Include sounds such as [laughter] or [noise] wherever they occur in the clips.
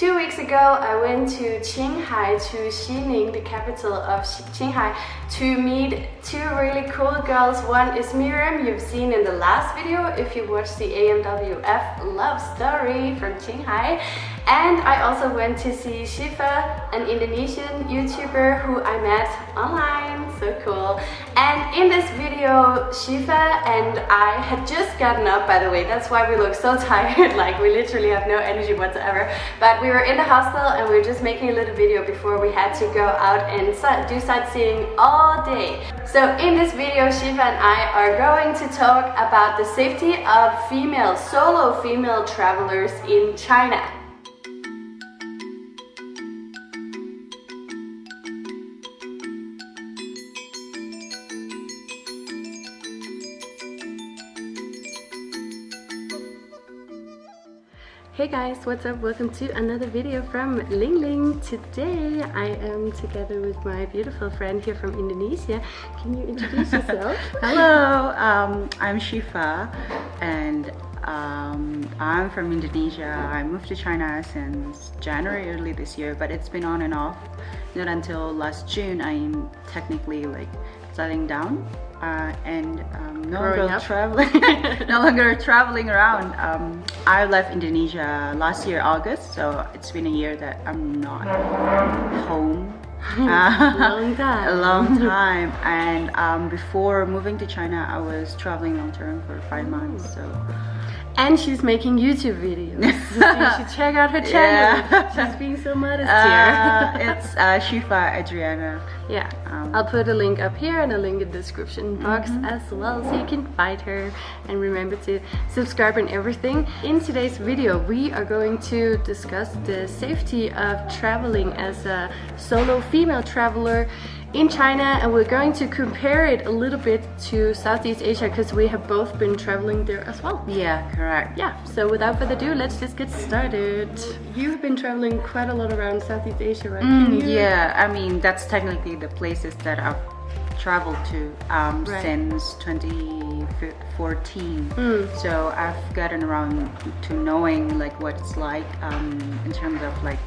Two weeks ago, I went to Qinghai, to Xining, the capital of Qinghai, to meet two really cool girls. One is Miriam, you've seen in the last video if you watched the AMWF love story from Qinghai. And I also went to see Shifa, an Indonesian YouTuber who I met online, so cool. And in this video, Shifa and I had just gotten up, by the way, that's why we look so [laughs] tired, like we literally have no energy whatsoever. But we were in the hostel and we were just making a little video before we had to go out and do sightseeing all day. So in this video, Shifa and I are going to talk about the safety of female, solo female travelers in China. Hey guys, what's up? Welcome to another video from Ling Ling. Today I am together with my beautiful friend here from Indonesia. Can you introduce yourself? [laughs] Hello, um, I'm Shifa and um, I'm from Indonesia. I moved to China since January early this year, but it's been on and off. Not until last June I'm technically like settling down uh, and um, no longer traveling [laughs] no longer traveling around. Um, I left Indonesia last year August so it's been a year that I'm not home. [laughs] Long [laughs] time. A long time. And um, before moving to China I was traveling long term for five months so and she's making YouTube videos. you should [laughs] check out her channel. Yeah. She's being so modest uh, here. [laughs] it's uh, Shifa Adriana. Yeah, um, I'll put a link up here and a link in the description box mm -hmm. as well so you can find her and remember to subscribe and everything. In today's video we are going to discuss the safety of traveling as a solo female traveler in China and we're going to compare it a little bit to Southeast Asia because we have both been traveling there as well. Yeah, correct. Yeah, so without further ado, let's just get started. You've been traveling quite a lot around Southeast Asia, right? Mm, yeah, I mean, that's technically the places that I've traveled to um, right. since 2014 mm. so I've gotten around to knowing like what it's like um, in terms of like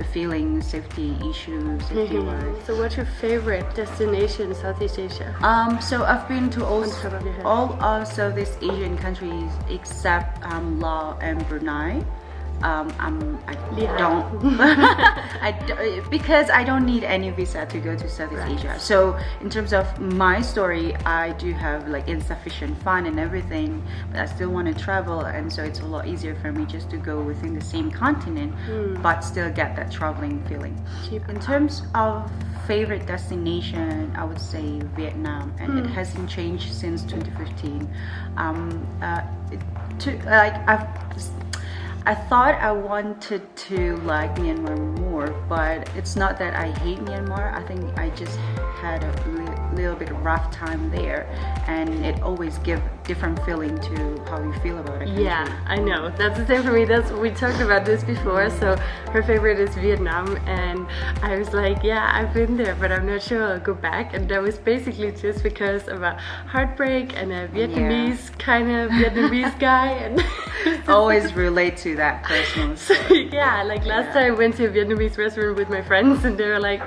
the feeling, safety issues, mm -hmm. So what's your favorite destination in Southeast Asia? Um, so I've been to all, all of Southeast Asian countries except um, Laos and Brunei um, I'm, I don't, [laughs] [laughs] I because I don't need any visa to go to Southeast right. Asia. So in terms of my story, I do have like insufficient fund and everything, but I still want to travel, and so it's a lot easier for me just to go within the same continent, mm. but still get that traveling feeling. Cheap. In terms of favorite destination, I would say Vietnam, and mm. it hmm. hasn't changed since 2015. Um, uh, to like I've I thought I wanted to like Myanmar more, but it's not that I hate Myanmar. I think I just had a li little bit of rough time there, and it always give different feeling to how you feel about it. Yeah, I know. That's the same for me. That's we talked about this before. So her favorite is Vietnam, and I was like, yeah, I've been there, but I'm not sure I'll go back. And that was basically just because of a heartbreak and a Vietnamese yeah. kind of Vietnamese [laughs] guy, and [laughs] always relate to that personal [laughs] yeah, like last yeah. time I went to a Vietnamese restaurant with my friends and they were like,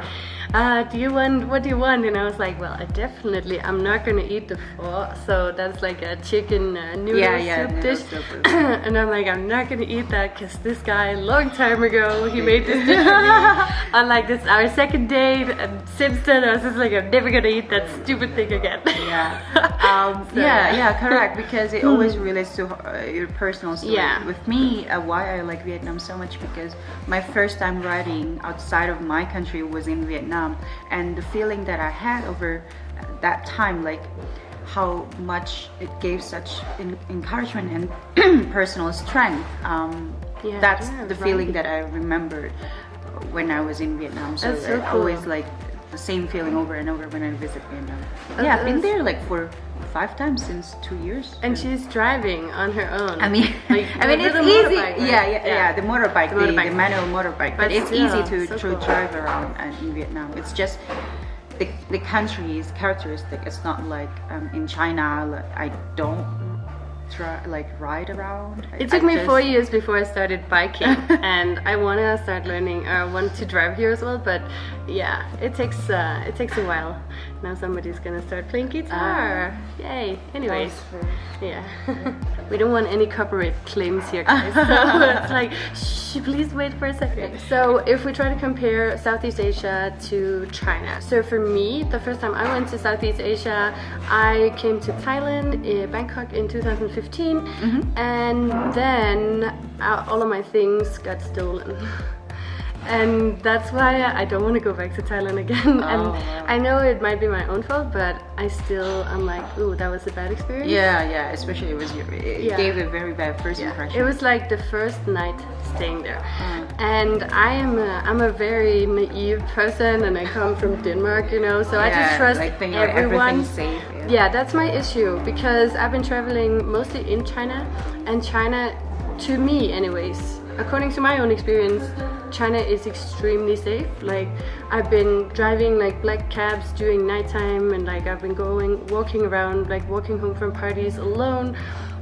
uh, do you want, what do you want? And I was like, well, I definitely, I'm not gonna eat the pho. So that's like a chicken uh, noodle yeah, yeah, soup dish. [clears throat] and I'm like, I'm not gonna eat that because this guy, a long time ago, he made this dish for me [laughs] on like this, our second date. And since then, I was just like, I'm never gonna eat that stupid thing again. yeah. [laughs] Um, so, yeah, yeah, correct. Because it always [laughs] relates to uh, your personal story. Yeah. With me, uh, why I like Vietnam so much because my first time riding outside of my country was in Vietnam um, and the feeling that I had over that time like how much it gave such encouragement and [clears throat] personal strength um, yeah, that's yeah, the feeling that I remembered when I was in Vietnam so, so cool. always like the same feeling over and over when I visit Vietnam yeah I've been there like for five times since two years. And she's driving on her own. I mean, [laughs] like, I mean it's easy. Right? Yeah, yeah, yeah, yeah, The motorbike, the, motorbike. The, the manual motorbike. But, but it's still, easy to, so to cool. drive around in Vietnam. It's just the the country's characteristic. It's not like um, in China. Like, I don't try like ride around. It took I me just... four years before I started biking, [laughs] and I want to start learning. I want to drive here as well, but yeah, it takes uh, it takes a while. Now somebody's gonna start playing guitar. Uh, Yay! Anyways, yeah, [laughs] we don't want any copyright claims here, guys. [laughs] so it's like, shh, please wait for a second. So if we try to compare Southeast Asia to China, so for me, the first time I went to Southeast Asia, I came to Thailand, in Bangkok in 2015, mm -hmm. and then uh, all of my things got stolen. [laughs] and that's why I don't want to go back to Thailand again. Oh, and wow. I know it might be my own fault, but I still I'm like, ooh, that was a bad experience. Yeah, yeah. Especially it was it yeah. gave a very bad first yeah. impression. It was like the first night staying there, mm. and I am a, I'm a very naive person, and I come from Denmark, you know, so yeah, I just trust like everyone. Safe, yeah. yeah, that's my issue because I've been traveling mostly in China, and China, to me, anyways according to my own experience, China is extremely safe. Like I've been driving like black cabs during nighttime and like I've been going walking around like walking home from parties alone.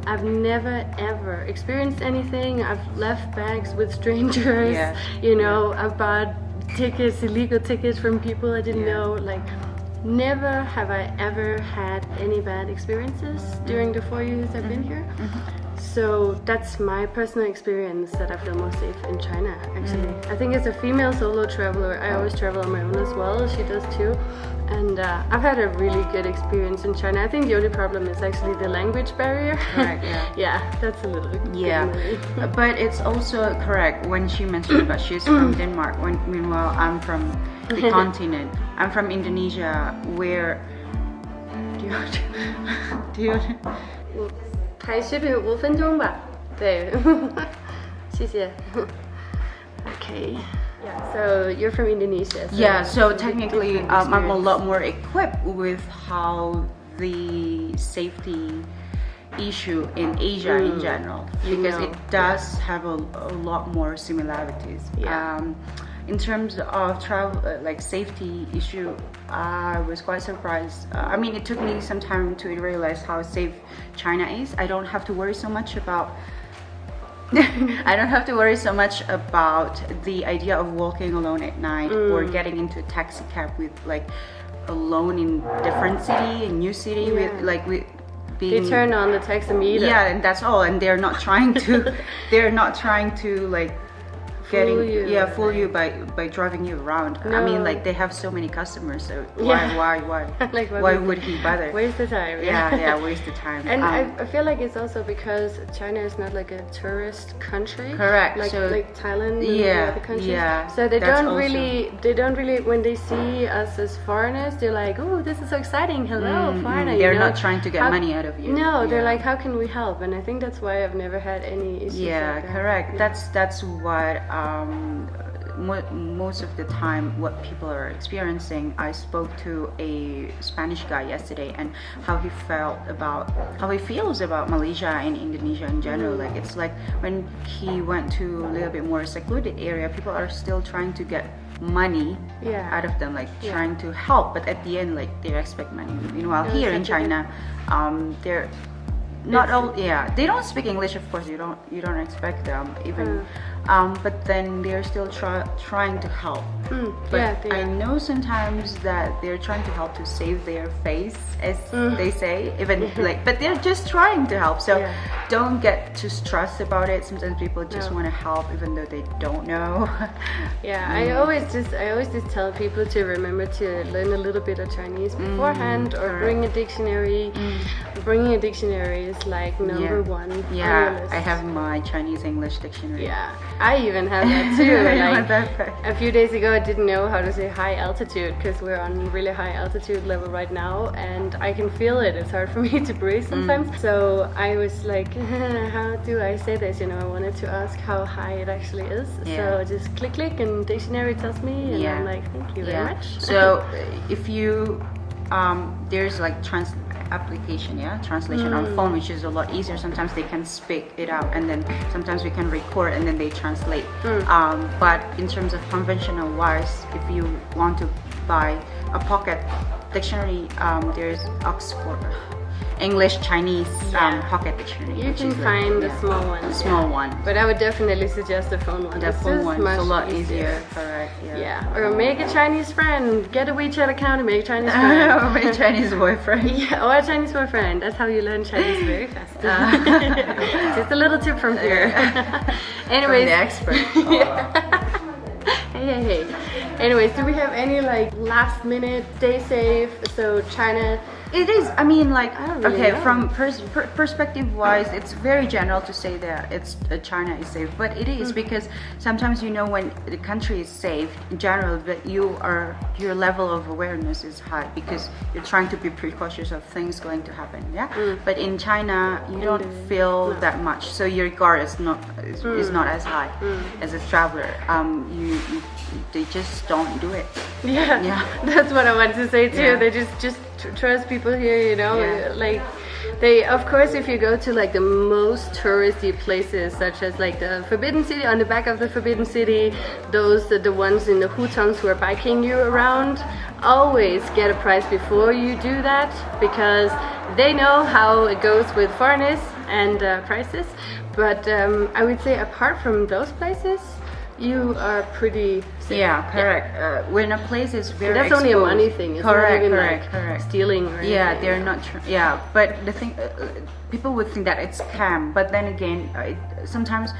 I've never ever experienced anything. I've left bags with strangers. Yeah. [laughs] You know, I've bought tickets, illegal tickets from people I didn't yeah. know. Like never have I ever had any bad experiences during the four years I've been mm-hmm. here. So that's my personal experience that I feel most safe in China actually. Mm. I think as a female solo traveler, I always travel on my own as well, she does too. And uh, I've had a really good experience in China. I think the only problem is actually the language barrier. Correct, [laughs] yeah. yeah, that's a little Yeah, [laughs] but it's also correct when she mentioned about she's from [clears throat] Denmark, when meanwhile I'm from the [laughs] continent. I'm from Indonesia where... Do you... Do you 还视频五分钟吧，对，谢谢。Okay. [laughs] Yeah, so you're from Indonesia. So yeah, so technically um, I'm a lot more equipped with how the safety issue in Asia mm. in general because know. it does yeah. have a, a, lot more similarities. Yeah. Um, in terms of travel uh, like safety issue i was quite surprised uh, i mean it took me some time to realize how safe china is i don't have to worry so much about [laughs] I don't have to worry so much about the idea of walking alone at night mm. or getting into a taxi cab with like alone in different city, a new city yeah. with like with being, they turn on the taximeter. Yeah, and that's all. And they're not trying to, [laughs] they're not trying to like getting you. yeah fool you by by driving you around. No. i mean like they have so many customers so why [laughs] yeah. why why [laughs] like why, why would he bother? [laughs] Waste the time. Yeah yeah waste the time. And um, I, I, feel like it's also because china is not like a tourist country. Correct. Like so, like thailand yeah other countries. yeah so they don't also, really they don't really when they see us as foreigners they're like oh this is so exciting. Hello mm, foreigner they're you know? not trying to get how, money out of you. No yeah. they're like how can we help? And i think that's why i've never had any issues yeah like correct. Yeah. that's that's what um most of the time what people are experiencing i spoke to a spanish guy yesterday and how he felt about how he feels about malaysia and indonesia in general like it's like when he went to a little bit more secluded area people are still trying to get money yeah. out of them like yeah. trying to help but at the end like they expect money meanwhile no, here in china um, they're not all yeah they don't speak english of course you don't you don't expect them even mm um, but then they're still try, trying to help. Mm, but yeah, I know sometimes that they're trying to help to save their face, as mm. they say, even like, but they're just trying to help. So yeah. don't get too stressed about it. Sometimes people just no. want to help even though they don't know. [laughs] yeah, mm. I always just I always just tell people to remember to learn a little bit of Chinese mm, beforehand or bring a dictionary. Mm. Bringing a dictionary is like number yeah. one. Yeah, I have my Chinese English dictionary. Yeah. I even have that [laughs] too. like, a few days ago, I didn't know how to say high altitude because we're on really high altitude level right now, and I can feel it. It's hard for [laughs] me to breathe mm. sometimes. Mm. So I was like, [laughs] how do I say this? You know, I wanted to ask how high it actually is. Yeah. So just click, click, and dictionary tells me, and yeah. I'm like, thank you very much. So if you um, there's like trans application yeah translation mm. on phone which is a lot easier sometimes they can speak it out and then sometimes we can record and then they translate mm. um, but in terms of conventional wise if you want to buy a pocket dictionary um, there's Oxford English Chinese um, Yeah. pocket dictionary. You can find the yeah, small one. the small one. But I would definitely suggest the phone one. The It's phone one is a lot easier. Correct. Yeah. Yeah, or make a Chinese friend. Get a WeChat account and make a Chinese [laughs] friend. My Chinese boyfriend. [laughs] Yeah, or a Chinese boyfriend. That's how you learn Chinese [laughs] very fast. Uh. Just a little tip from here. From Anyways, the expert. Hey, hey, hey. Anyways, do we have any like last minute day save? So China. It is. I mean, like, I don't really okay, know. from pers- per- perspective wise, it's very general to say that it's uh, China is safe, but it is Mm. because sometimes you know when the country is safe in general, but you are your level of awareness is high because you're trying to be precautious of things going to happen. Yeah. But in China, you don't Mm. feel no. that much, so your guard is not is, is Mm. not as high as a traveler. Um, you, you they just don't do it. Yeah, Yeah. [laughs] that's what I wanted to say too. Yeah. They just just trust people here, you know. Yeah. Like they, of course, if you go to like the most touristy places, such as like the Forbidden City, on the back of the Forbidden City, those the ones in the hutongs who are biking you around. Always get a price before you do that because they know how it goes with foreigners and uh, prices. But um, I would say apart from those places, you are pretty safe. Yeah, correct. Uh, when a place is very That's only a money thing. It's correct, not even correct, like correct. stealing or Yeah, they're not. Tr- yeah, but the thing, uh, uh, people would think that it's scam. But then again, uh, it, sometimes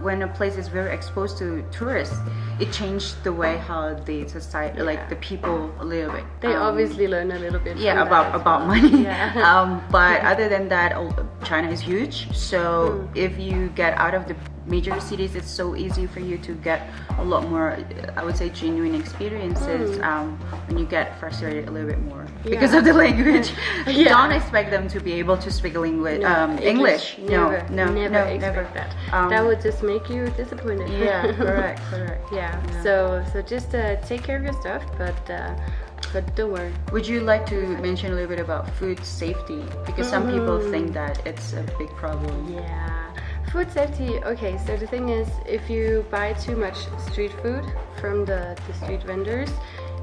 when a place is very exposed to tourists, it changed the way how the society, like the people, a little bit. They Um, obviously learn a little bit. yeah about that about well. money Yeah. [laughs] um, but [laughs] other than that oh, china is huge so Hmm. if you get out of the major cities it's so easy for you to get a lot more i would say genuine experiences um, when you get frustrated a little bit more because Hmm. Of the language [laughs] [laughs] Yeah. don't expect them to be able to speak language No, um, english, Never, no no never no expect never that. Um, that would just make you disappointed. yeah [laughs] correct correct yeah. So so just uh, take care of your stuff, but uh, but don't worry. Would you like to mention a little bit about food safety? Because some people Mm-hmm. think that it's a big problem. Yeah. Food safety. Okay, so the thing is, if you buy too much street food from the, the street vendors,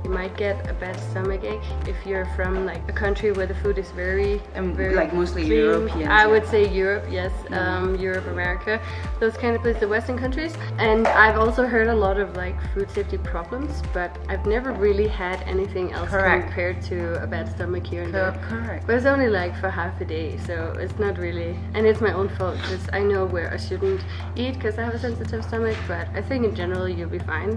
you might get a bad stomach ache. If you're from like a country where the food is very, Um, very like mostly clean. European, I yeah. would say Europe, yes, um, Europe, America, those kind of places, the Western countries. And I've also heard a lot of like food safety problems, but I've never really had anything else Correct. compared to a bad stomach here and Co- there. correct. But it's only like for half a day, so it's not really, and it's my own fault because I know where I shouldn't eat because I have a sensitive stomach. But I think in general you'll be fine.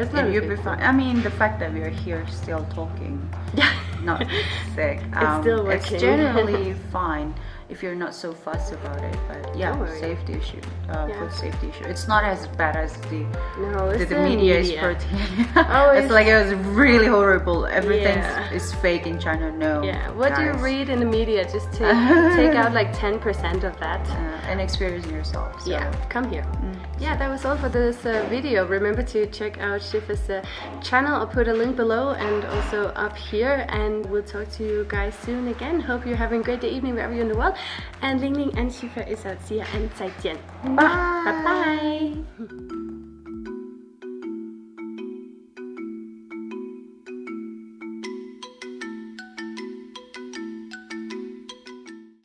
It's not a you'll be fine. I mean, the fact that we're here still talking, Yeah. not sick. [laughs] um, still It's generally [laughs] fine if you're not so fussed about it. But yeah, safety issue, uh, Yeah. food safety issue. It's not as bad as the No, the, the the media, is media. portraying. [laughs] Oh, it's it's- like it was really horrible. Everything Yeah. is fake in China. No. Yeah. What do you read in the media? Just take [laughs] take out like ten percent of that. Uh, and experience yourself. So. Yeah, come here. Yeah, that was all for this uh, video. Remember to check out Shifa's uh, channel. I'll put a link below and also up here. And we'll talk to you guys soon again. Hope you're having a great day, evening, wherever you're in the world. And Ling Ling and Shifa is out. See ya and 再见. Bye. Bye bye. [laughs]